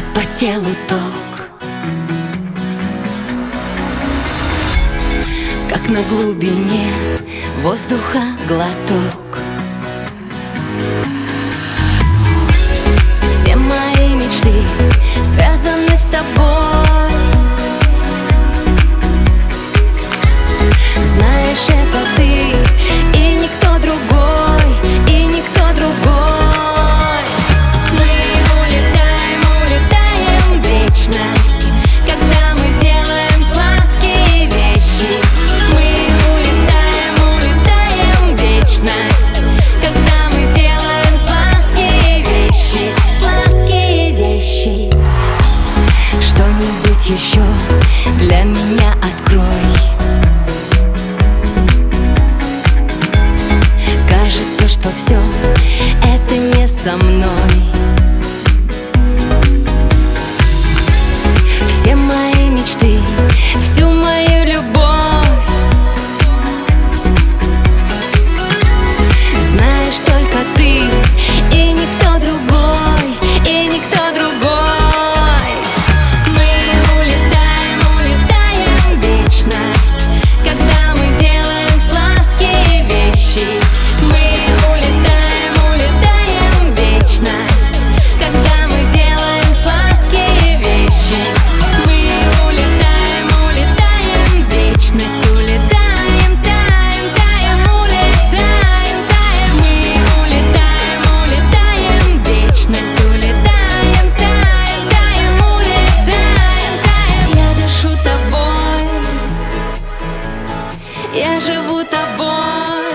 как по телу ток. Как на глубине воздуха глоток. Все мои мечты связаны с тобой. Знаешь, это Это не со мной. Я живу тобой.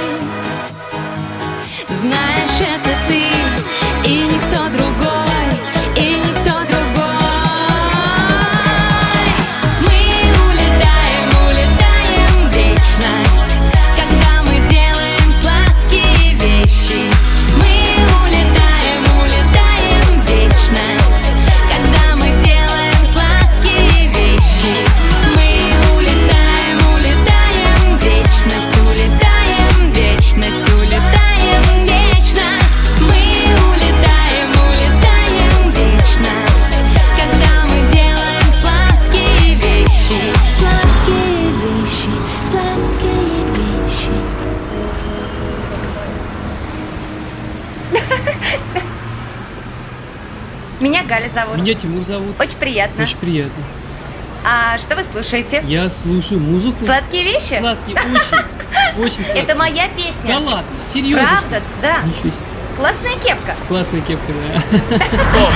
Меня Галя зовут. Меня Тимур зовут. Очень приятно. Очень приятно. А что вы слушаете? Я слушаю музыку. Сладкие вещи? Сладкие, очень. Очень сладкие. Это моя песня. Да ладно, серьезно? Правда, да. Классная кепка. Классная кепка, да. Стоп.